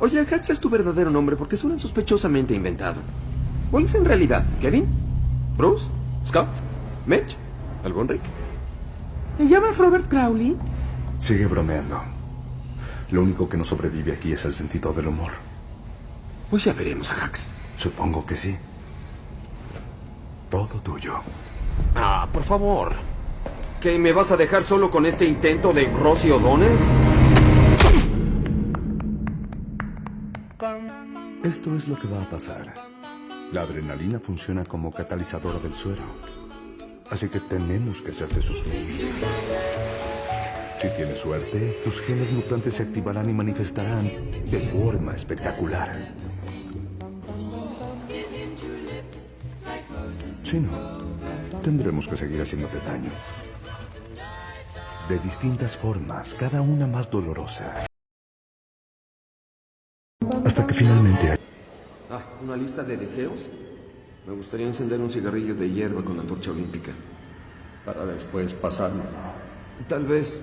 Oye, Hax es tu verdadero nombre porque suena sospechosamente inventado. ¿Cuál es en realidad? ¿Kevin? ¿Bruce? ¿Scott? ¿Mitch? ¿Algún Rick? ¿Te llamas Robert Crowley? Sigue bromeando. Lo único que no sobrevive aquí es el sentido del humor. Pues ya veremos a Hax. Supongo que sí. Todo tuyo. Ah, por favor. ¿Qué, me vas a dejar solo con este intento de Rosie O'Donnell? Esto es lo que va a pasar. La adrenalina funciona como catalizadora del suero. Así que tenemos que hacerte sufrir. Si tienes suerte, tus genes mutantes se activarán y manifestarán de forma espectacular. Si no, tendremos que seguir haciéndote daño. De distintas formas, cada una más dolorosa. Finalmente... Ah, ¿una lista de deseos? Me gustaría encender un cigarrillo de hierba con la torcha olímpica. Para después pasarlo. Tal vez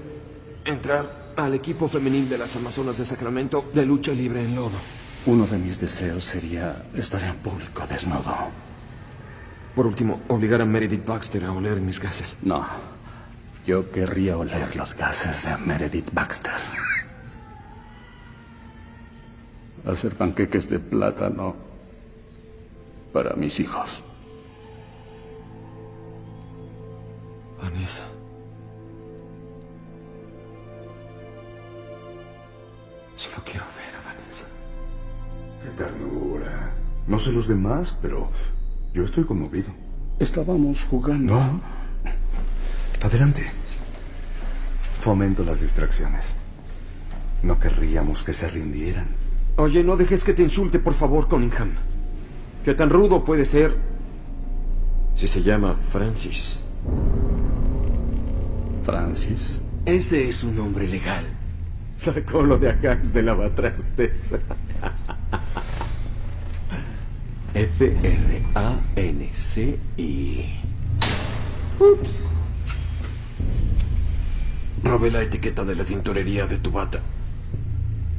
entrar al equipo femenil de las Amazonas de Sacramento de lucha libre en lodo. Uno de mis deseos sería estar en público desnudo. Por último, obligar a Meredith Baxter a oler mis gases. No. Yo querría oler los gases de Meredith Baxter. Hacer panqueques de plátano para mis hijos. Vanessa. Solo quiero ver a Vanessa. Qué ternura. No sé los demás, pero yo estoy conmovido. Estábamos jugando. No. Adelante. Fomento las distracciones. No querríamos que se rindieran. Oye, no dejes que te insulte, por favor, Cunningham. ¿Qué tan rudo puede ser si se llama Francis? Francis. Ese es su nombre legal. Sacó lo de Ajax de lavatrastes. F-R-A-N-C-I. Ups. Robé la etiqueta de la tintorería de tu bata.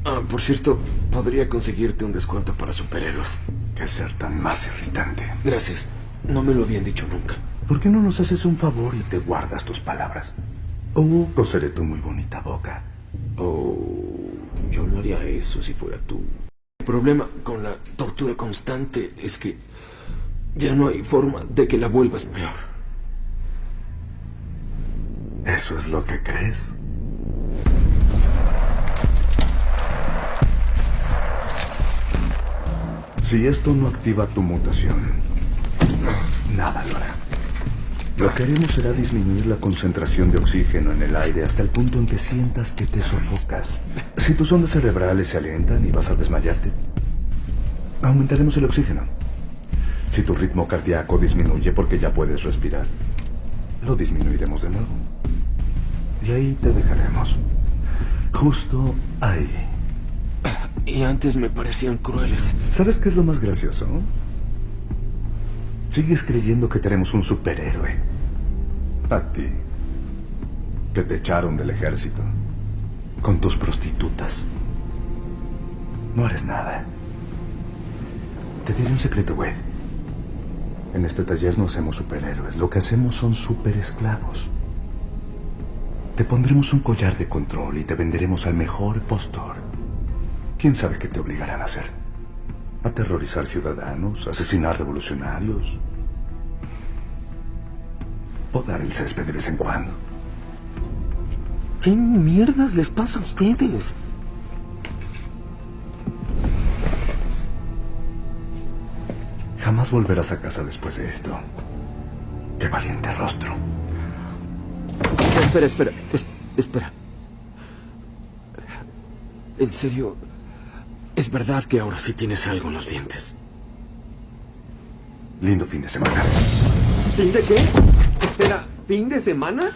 Ah, por cierto, podría conseguirte un descuento para superhéroes. Qué ser tan más irritante. Gracias. No me lo habían dicho nunca. ¿Por qué no nos haces un favor y te guardas tus palabras? O coseré tu muy bonita boca. Oh, yo no haría eso si fuera tú. El problema con la tortura constante es que ya no hay forma de que la vuelvas peor. ¿Eso es lo que crees? Si esto no activa tu mutación, nada lo hará. Lo que haremos será disminuir la concentración de oxígeno en el aire hasta el punto en que sientas que te sofocas. Si tus ondas cerebrales se alientan y vas a desmayarte, aumentaremos el oxígeno. Si tu ritmo cardíaco disminuye porque ya puedes respirar, lo disminuiremos de nuevo. Y ahí te dejaremos. Justo ahí. Y antes me parecían crueles. ¿Sabes qué es lo más gracioso? Sigues creyendo que tenemos un superhéroe. A ti. Que te echaron del ejército. Con tus prostitutas. No eres nada. Te diré un secreto, Wade. En este taller no hacemos superhéroes. Lo que hacemos son superesclavos. Te pondremos un collar de control y te venderemos al mejor postor. ¿Quién sabe qué te obligarán a hacer? ¿Aterrorizar ciudadanos? ¿Asesinar revolucionarios? Podar el césped de vez en cuando. ¿Qué mierdas les pasa a ustedes? Jamás volverás a casa después de esto. Qué valiente rostro. Espera, espera, es- espera. En serio, es verdad que ahora sí tienes algo en los dientes. Lindo fin de semana. ¿Fin de qué? Espera, ¿fin de semana?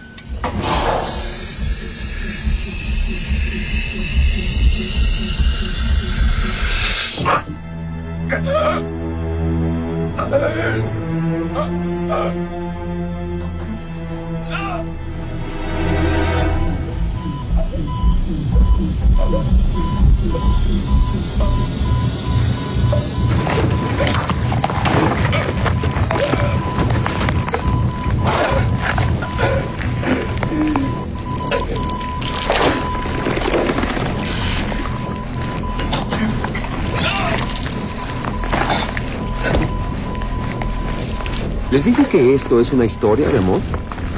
¿Les dije que esto es una historia de amor?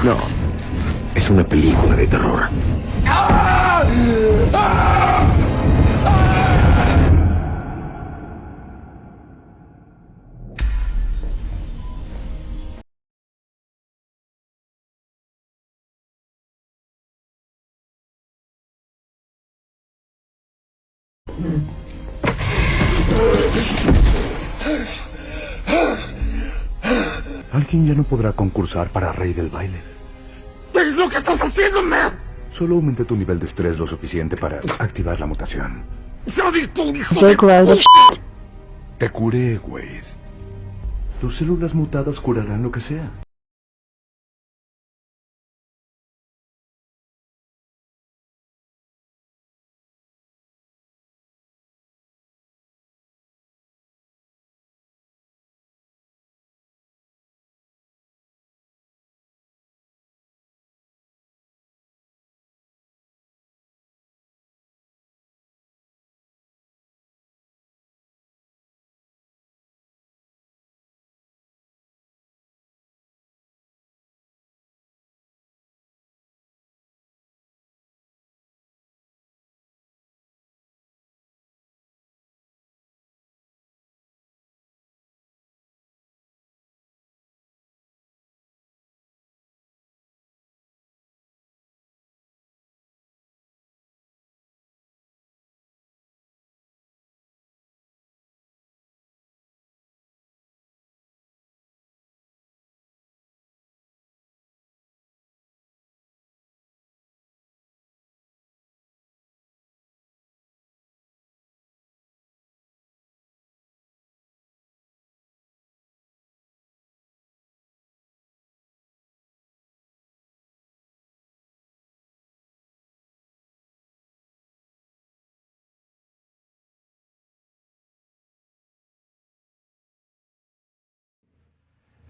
No, es una película de terror. Alguien ya no podrá concursar para rey del baile. ¿Qué es lo que estás haciendo, man? Solo aumenté tu nivel de estrés lo suficiente para activar la mutación. ¡Soy tu hijo of shit. Te curé, Wade. Tus células mutadas curarán lo que sea.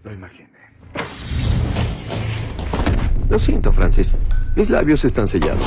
Lo imaginé. Lo siento, Francis. Mis labios están sellados.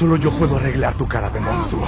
Solo yo puedo arreglar tu cara de monstruo.